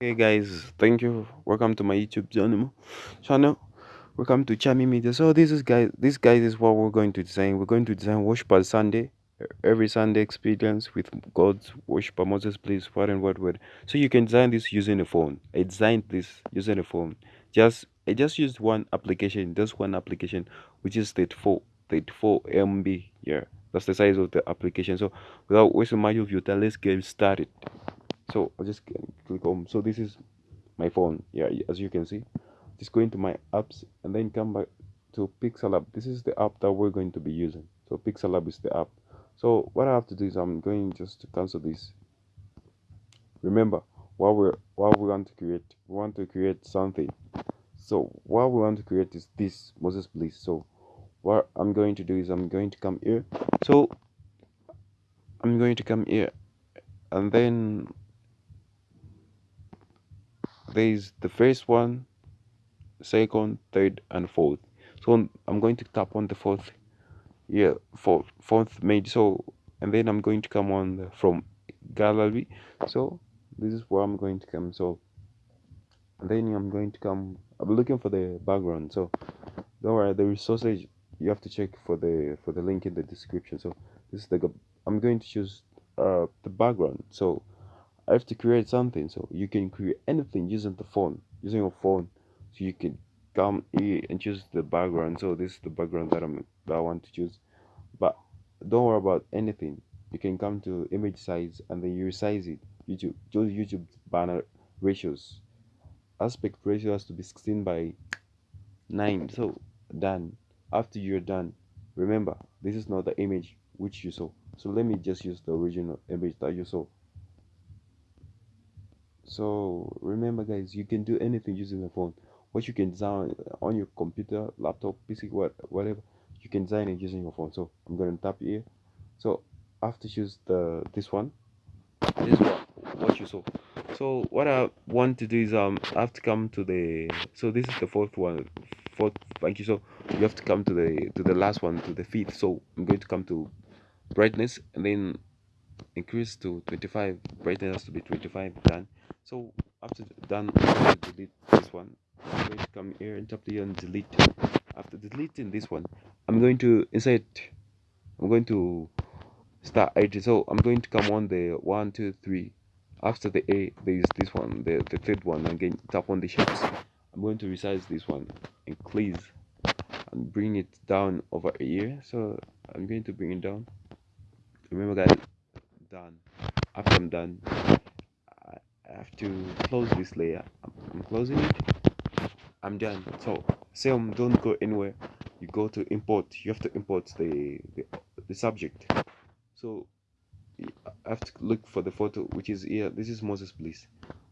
Hey guys, thank you. Welcome to my YouTube channel. Channel. Welcome to Chami Media. So this is guys. This guys is what we're going to design. We're going to design worship Sunday, every Sunday experience with God's worship. Moses Bliss, what and what word. So you can design this using a phone. I designed this using a phone. Just I just used one application. Just one application, which is 34, 34 MB. Yeah, that's the size of the application. So without wasting much of your time, let's get started. So I'll just click home. So this is my phone. Yeah as you can see just go into my apps and then come back to pixel lab this is the app that we're going to be using. So pixel lab is the app. So what i have to do is i'm going just to cancel this. Remember what we're what we want to create we want to create something. So what we want to create is this Moses Bliss. So what i'm going to do is i'm going to come here. So i'm going to come here and then there's the first one second third and fourth. So i'm going to tap on the fourth yeah fourth fourth made so and then i'm going to come on the, from gallery. So this is where i'm going to come. So then i'm going to come i'm looking for the background. So don't worry the resources you have to check for the for the link in the description. So this is the i'm going to choose uh the background. So i have to create something. So you can create anything using the phone using your phone. So you can come here and choose the background. So this is the background that i'm that i want to choose. But don't worry about anything. You can come to image size and then you resize it. Youtube choose youtube banner ratios. Aspect ratio has to be 16 by 9 so done. After you're done remember this is not the image which you saw. So let me just use the original image that you saw so remember guys you can do anything using the phone. What you can design on your computer laptop pc what whatever you can design it using your phone. So i'm going to tap here. So I have to choose the this one. This is what what you saw. So what i want to do is um i have to come to the so this is the fourth one fourth thank you. So you have to come to the to the last one to the fifth. So i'm going to come to brightness and then increase to 25 brightness has to be 25 done so after done delete this one. I'm going to come here and tap here and delete. After deleting this one i'm going to insert i'm going to start it so i'm going to come on the one two three. After the a there is this one the, the third one. Again tap on the shapes i'm going to resize this one increase and bring it down over here so i'm going to bring it down. Remember guys done after i'm done i have to close this layer. I'm, I'm closing it. I'm done. So Sam, don't go anywhere. You go to import. You have to import the the, the subject. So I have to look for the photo which is here. This is Moses Bliss.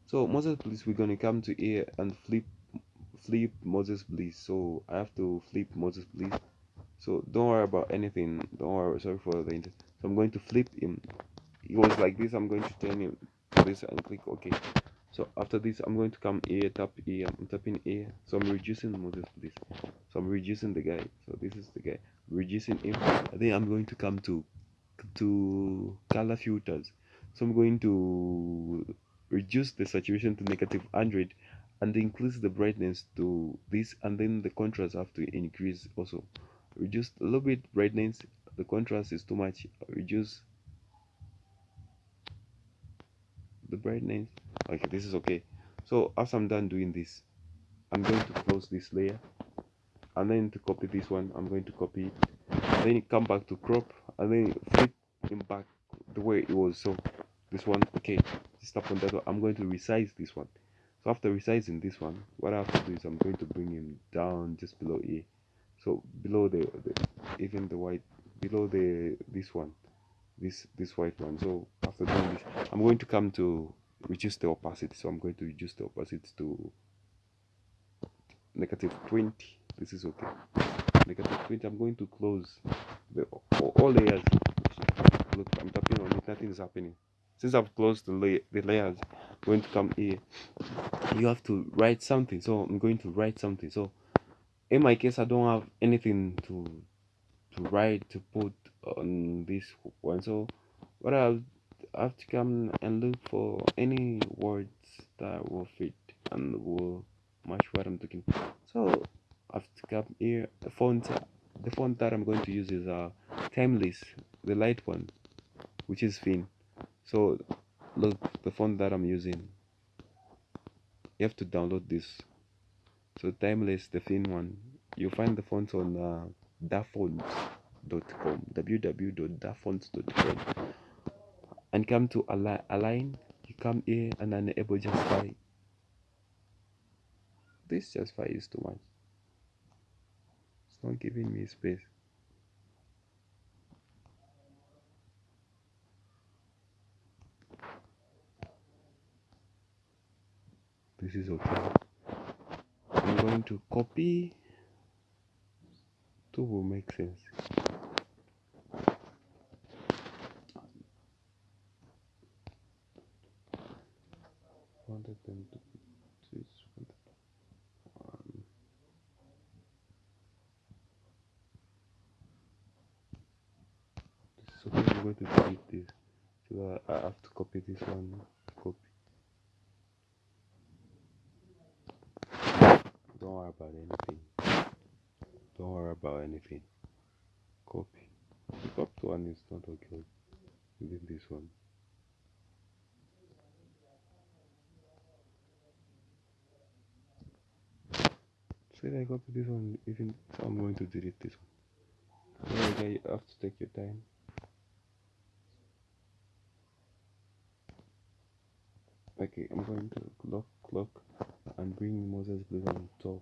So Moses Bliss we're gonna come to here and flip flip Moses Bliss. So I have to flip Moses Bliss. So don't worry about anything. Don't worry. Sorry for the so I'm going to flip him he was like this I'm going to turn him to this and click OK. So after this I'm going to come here tap here I'm tapping here. So I'm reducing the Moses this. So I'm reducing the guy. So this is the guy reducing him. And then I'm going to come to to color filters. So i'm going to reduce the saturation to negative 100 and increase the brightness to this and then the contrast have to increase also. Reduce a little bit brightness the contrast is too much. Reduce the brightness okay this is okay. So after i'm done doing this i'm going to close this layer and then to copy this one i'm going to copy it. Then come back to crop and then flip him back the way it was. So this one okay stop on that one. I'm going to resize this one. So after resizing this one what i have to do is i'm going to bring him down just below here so below the, the even the white below the this one this this white one. So after doing this i'm going to come to reduce the opacity. So i'm going to reduce the opacity to negative 20 this is okay. Negative 20 i'm going to close the all, layers. Look i'm tapping on it. Nothing is happening. Since i've closed the, the layers I'm going to come here. You have to write something. So i'm going to write something. So in my case i don't have anything to to write to put on this one so what i'll have to come and look for any words that will fit and will match what I'm talking. So I have to come here. The font, the font that I'm going to use is uh, Timeless, the light one, which is thin. So look, the font that I'm using. You have to download this. So Timeless, the thin one. You'll find the font on uh, dafonts.com, www.dafonts.com and come to align, align you come here and enable justify this justify is too much it's not giving me space. This is okay. I'm going to copy. Two will make sense to switch one. So I'm going to delete this. So I have to copy this one. Copy. Don't worry about anything. Don't worry about anything. Copy. The top one is not okay. Even this one. I copy this one, even so I'm going to delete this one. Okay, you have to take your time. Okay, I'm going to clock clock and bring Moses Bliss on top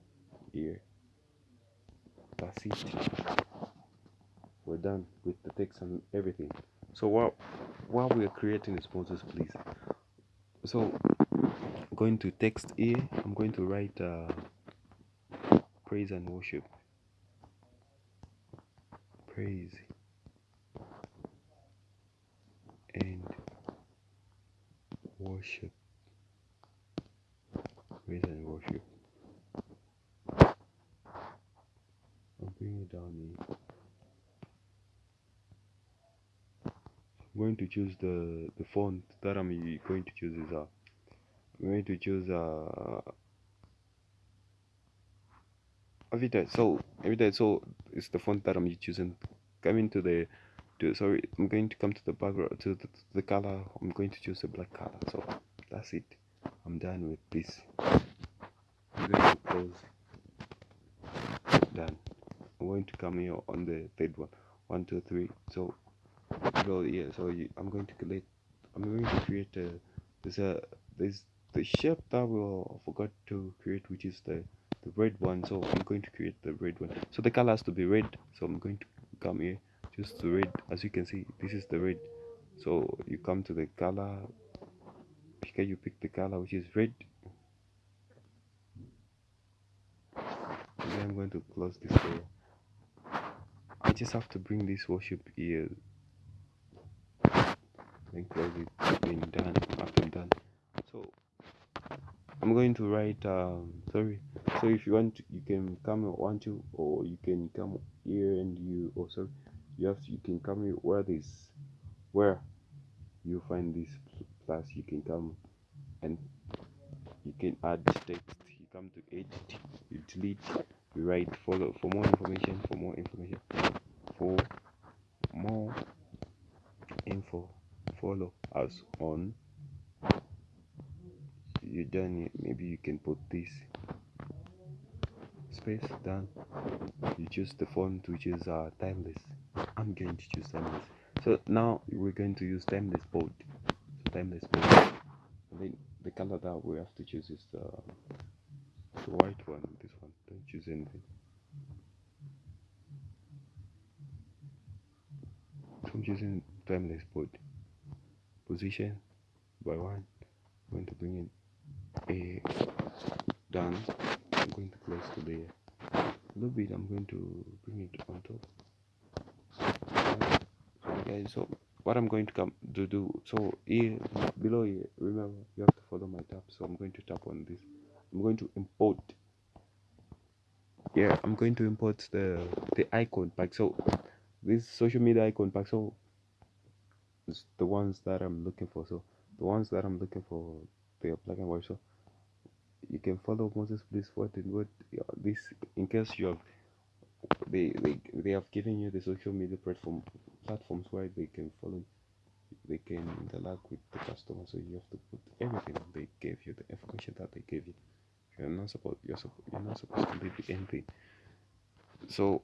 here. That's it. We're done with the text and everything. So while while we are creating Moses Bliss. So I'm going to text here. I'm going to write. Uh, praise and worship. Praise and worship. Praise and worship. I'll bring it down here. I'm going to choose the the font that I'm going to choose is uh I'm going to choose uh every day so every day so it's the font that i'm choosing coming to the to sorry i'm going to come to the background to the, to the color. I'm going to choose a black color. So that's it. I'm done with this. I'm going to close. Done. I'm going to come here on the third one. One two three. So go yeah so you, i'm going to create i'm going to create a there's a there's the shape that we forgot to create which is the the red one so I'm going to create the red one. So the color has to be red so I'm going to come here just the red. As you can see this is the red. So you come to the color okay you pick the color which is red. And then I'm going to close this layer I just have to bring this worship here. Then close it. When done. After I'm done. So I'm going to write um sorry so if you want you can come want to or you can come here and you oh sorry you have to, you can come here. Where this where you find this plus you can come and you can add text. You come to edit you delete you write. Follow for more information for more information for more info follow us on. You done maybe you can put this space done you choose the font which is uh, timeless. I'm going to choose timeless. So now we're going to use timeless bold. So timeless bold. And then the color that we have to choose is the, the white one this one. Don't choose anything. So i'm choosing timeless bold. Position by one. I'm going to bring in a done Going to there a little bit I'm going to bring it on top okay so what I'm going to come to do so here below here remember you have to follow my tab so I'm going to tap on this I'm going to import yeah I'm going to import the the icon pack so this social media icon pack so is the ones that I'm looking for. So the ones that I'm looking for, they are black and white. So you can follow Moses Bliss what and what this in case you have they, they they have given you the social media platform platforms where they can follow they can interact with the customer so you have to put everything they gave you the information that they gave you. You're not supposed you're, you're not supposed to leave anything so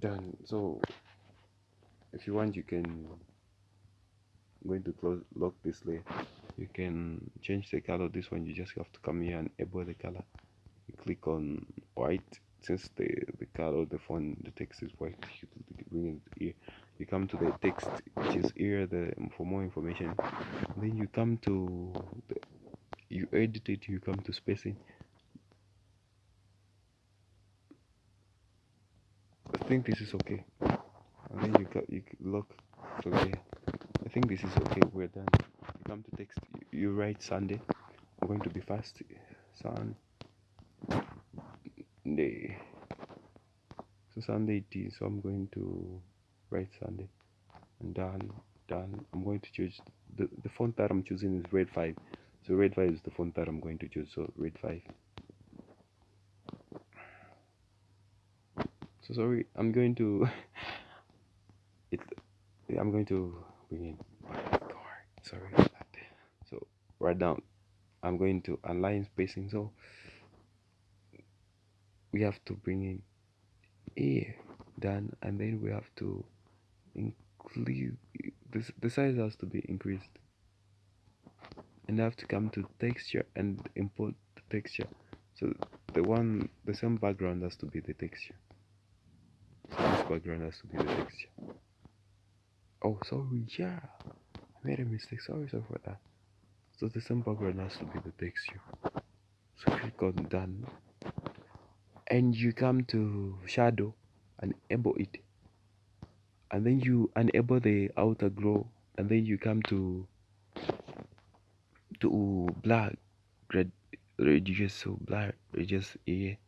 then so if you want you can I'm going to close lock this layer you can change the color. This one you just have to come here and enable the color. You click on white since the the color the font the text is white you bring it here. You come to the text which is here the for more information. Then you come to the, you edit it you come to spacing. I think this is okay. And then you got you look so yeah I think this is okay. We're done. You come to text you, write Sunday I'm going to be fast Sunday. So Sunday it is so I'm going to write Sunday. And done done. I'm going to choose the, the font that I'm choosing is red 5 so red 5 is the font that I'm going to choose so red 5 so sorry I'm going to it I'm going to bring in sorry. so right now I'm going to align spacing. So we have to bring in here done and then we have to include this the size has to be increased. And I have to come to texture and import the texture. So the one the same background has to be the texture. So this background has to be the texture. Oh sorry yeah. I made a mistake. Sorry sorry for that so the background has to be the texture so click on done and you come to shadow and enable it and then you enable the outer glow and then you come to to black red reduce so black reduce here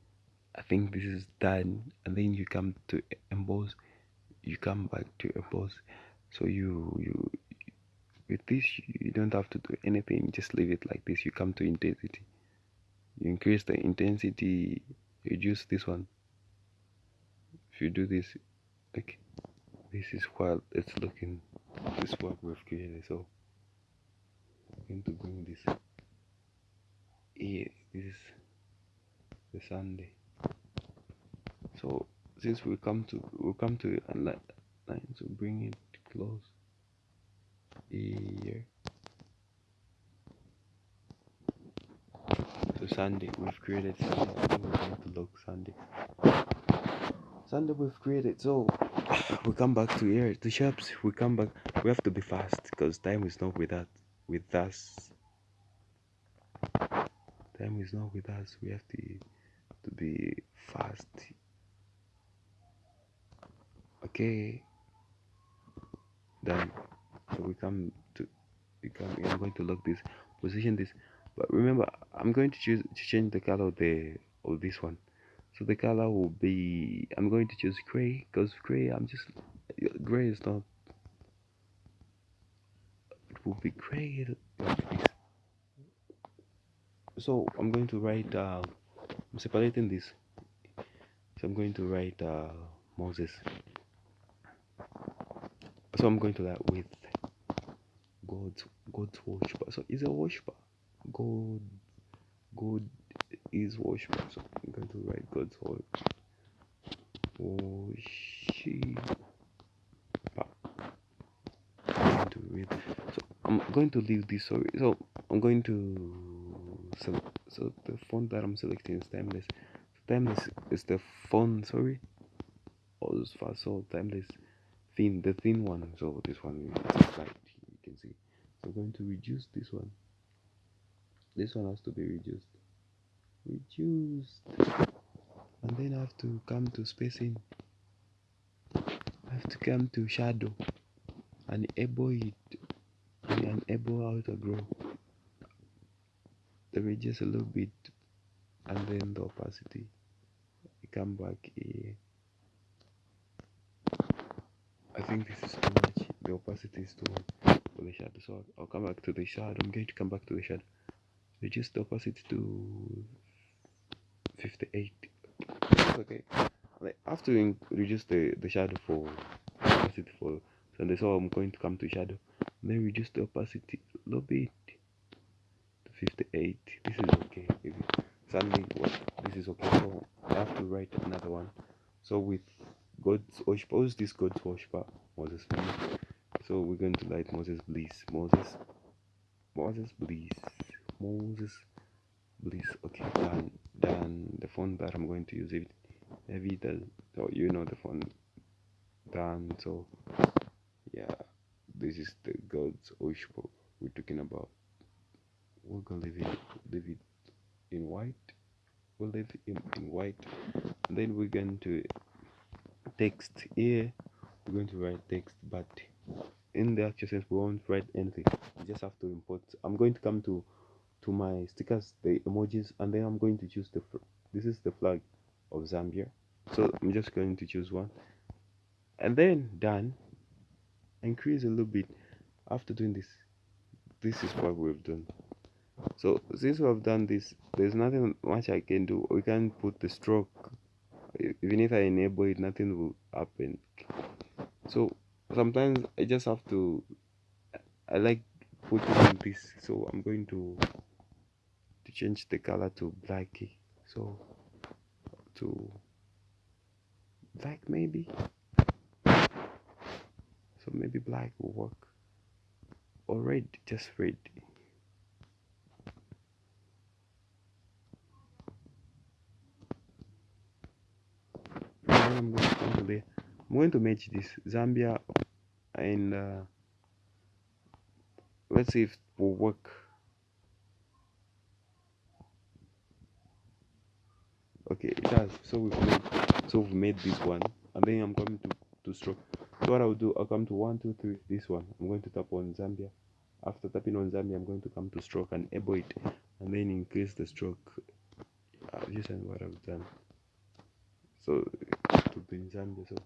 I think this is done and then you come to emboss you come back to emboss. So you you with this you don't have to do anything. Just leave it like this. You come to intensity. You increase the intensity. Reduce this one. If you do this like this is what it's looking this is what we've created. So I'm going to bring this. Here this is the Sunday. So since we come to we come to a line so bring it close here so Sunday we've created Sunday we're going to look Sunday. Sunday we've created. So we come back to here. To shops we come back. We have to be fast because time is not with us with us. Time is not with us. We have to to be fast. Okay. Done so we come to we come i'm going to lock this position this but remember i'm going to choose to change the color of the of this one. So the color will be i'm going to choose gray because gray i'm just gray is not it will be gray so i'm going to write uh, i'm separating this. So i'm going to write uh, moses. So i'm going to that with god's god's worshiper so is a worshiper. God god is worshiper. So i'm going to write god's worshiper. I'm going to read. So i'm going to leave this sorry. So i'm going to so so the font that i'm selecting is timeless. Timeless is the font sorry. Or as far so timeless thin the thin one. So this one is see i'm going to reduce this one. This one has to be reduced. Reduced. And then I have to come to spacing. I have to come to shadow. And enable it and enable outer grow. the radius a little bit and then the opacity. I come back here. I think this is too much. The opacity is too much for the shadow so I'll come back to the shadow I'm going to come back to the shadow reduce the opacity to 58 okay. Like after reduce the the shadow for opacity for so that's how I'm going to come to shadow. Then reduce the opacity a little bit to 58 this is okay. If suddenly this is okay. So I have to write another one. So with God's worship this God's worshiper Moses so we're going to light Moses Bliss Moses Moses Bliss Moses Bliss. Okay done done the font that I'm going to use it heavy the so you know the font done so yeah this is the God's worship we're talking about we're gonna leave it leave it in white we'll leave it in, in white. And then we're going to text here we're going to write text but in the actual sense we won't write anything. You just have to import. I'm going to come to to my stickers the emojis and then i'm going to choose the this is the flag of zambia. So i'm just going to choose one. And then done increase a little bit. After doing this this is what we've done. So since we have done this there's nothing much i can do. We can put the stroke. Even if i enable it nothing will happen. So sometimes i just have to i like putting this. So i'm going to to change the color to black. So to black maybe. So maybe black will work. Or red just red. I'm going to. I'm going to match this Zambia and uh, let's see if it will work. Okay, it does. So we've made so we've made this one, and then I'm coming to to stroke. So what I'll do, I'll come to one, two, three. This one, I'm going to tap on Zambia. After tapping on Zambia, I'm going to come to stroke and able it, and then increase the stroke. I'll just done what I've done. So to be in Zambia. So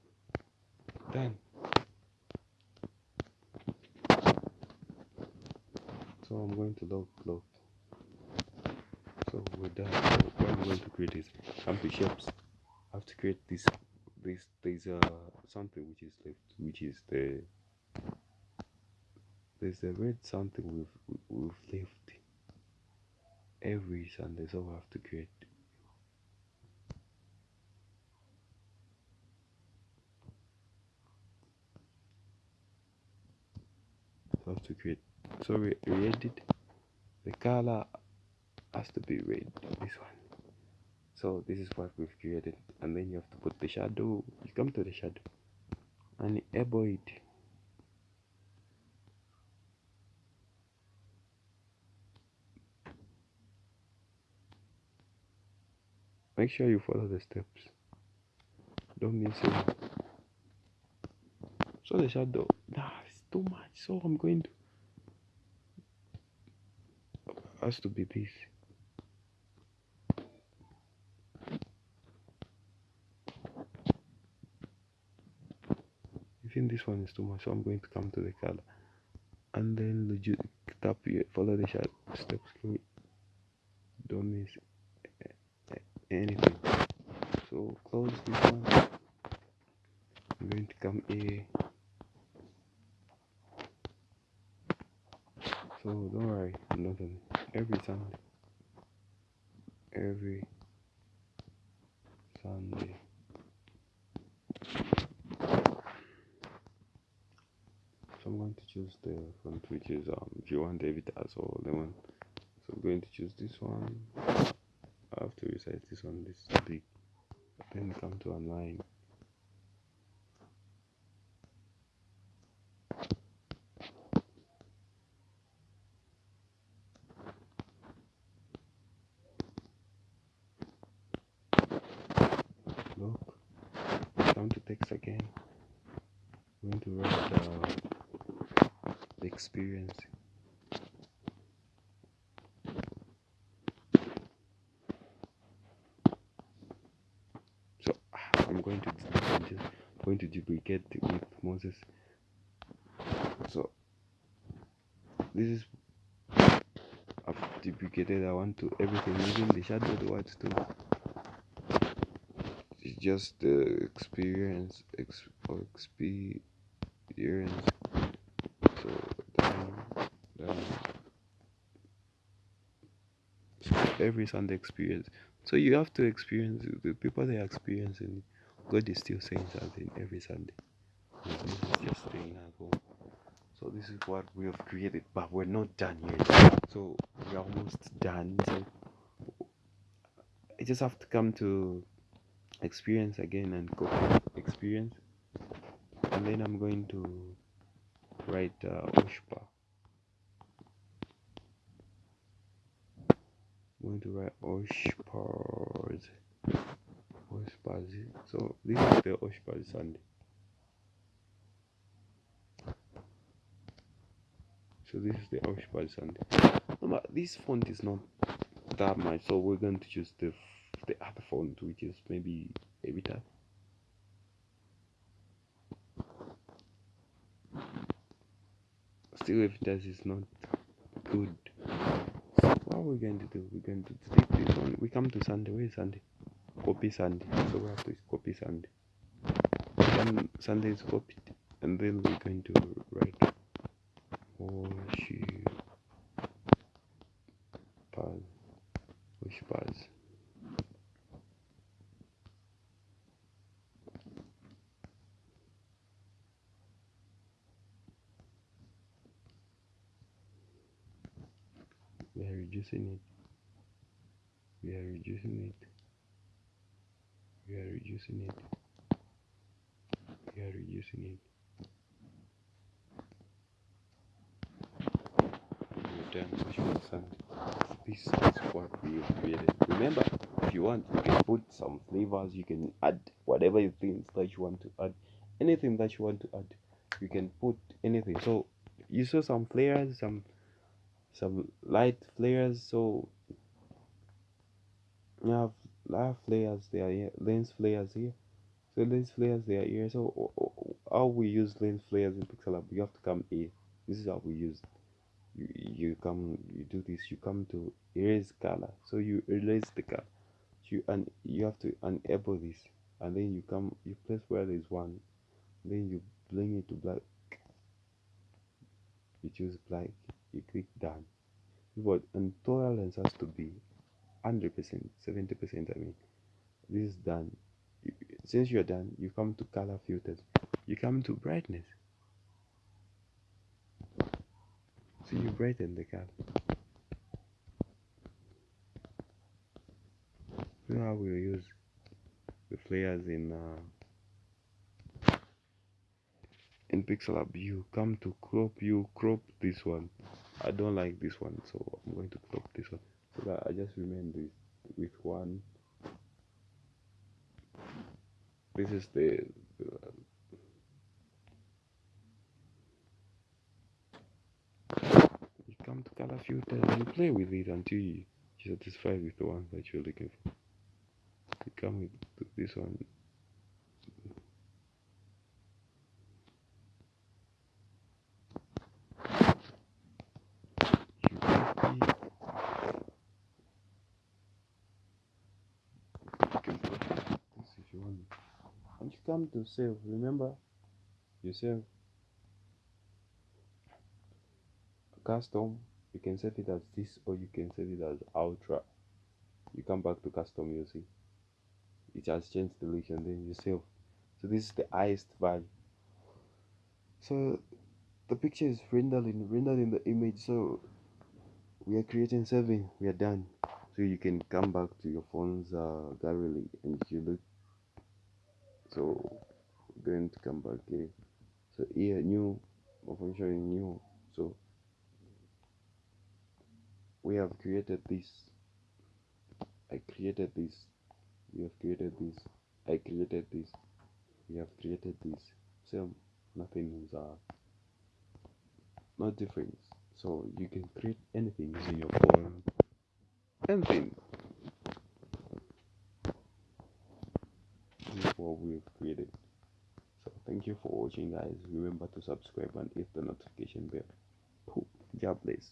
done. So I'm going to log log. So we're done. So what I'm going to create is come to shapes. I have to create this this there's uh something which is left which is the there's a red something we've we've left every Sunday so I have to create I have to create so we re-edit the color has to be red this one. So this is what we've created. And then you have to put the shadow. You come to the shadow. And enable it make sure you follow the steps. Don't miss it. So the shadow. Nah too much. So i'm going to has to be this think this one is too much so i'm going to come to the color. And then legit tap here follow the shadow steps don't miss anything. So close this one. I'm going to come here. So don't worry, nothing. Every Sunday, every Sunday. So I'm going to choose the font which is um if you want David as or lemon. So I'm going to choose this one. I have to resize this one this big. Then come to online. look down to text again. I'm going to write the, uh, the experience. So ah, I'm going to I'm just going to duplicate with Moses. So this is I've duplicated I want to everything even the shadow words too just the experience down, down. So every Sunday experience. So you have to experience the people they are experiencing God is still saying something every Sunday. Is just staying at home. So this is what we have created but we're not done yet. So we're almost done. So i just have to come to experience again and go experience. And then i'm going to write uh, oshpa. I'm going to write oshpars oshpars so this is the oshpars sunday. So this is the oshpars sunday. This font is not that much so we're going to choose the the other font which is maybe Evita still Evitas is not good so what are we're going to do? We're going to take this one. We come to Sunday. Where is Sunday? Copy Sunday. So we have to copy Sunday. Then Sunday is copied and then we're going to write worship pause push pause we are reducing it. We are reducing it. We are reducing it. We are reducing it. We're done pause this is what we created. Remember if you want you can put some flavors you can add whatever you think that you want to add. Anything that you want to add you can put anything. So you saw some flares some some light flares so you have light flares they are lens flares here. So lens flares they are here. So how we use lens flares in pixel lab you have to come here. This is how we use. You, you come you do this you come to erase color. So you erase the color. You and you have to enable this. And then you come you place where there's one. Then you bring it to black. You choose black you click done. But and tolerance has to be 100 percent 70 percent i mean this is done. Since you're done you come to color filters. You come to brightness. So you brighten the color. You know how we use the flares in uh, in PixelLab you come to crop you crop this one I don't like this one so I'm going to crop this one. So that I just remain this with one. This is the, the you come to color filter and you play with it until you, satisfied with the one that you're looking for. You come with this one you copy you can copy this if you want and you come to save. Remember? You save. Custom you can set it as this or you can set it as ultra. You come back to custom you see. It has changed the location then you save. So this is the highest value. So the picture is rendered in rendered in the image. So we are creating saving we are done. So you can come back to your phone's uh, gallery and you look. So going to come back here. So here new I'm new so we have created this. I created this. We have created this. I created this. We have created this. Same nothing is uh no difference. So you can create anything using your phone. Anything. This is what we've created. so thank you for watching guys. Remember to subscribe and hit the notification bell. God bless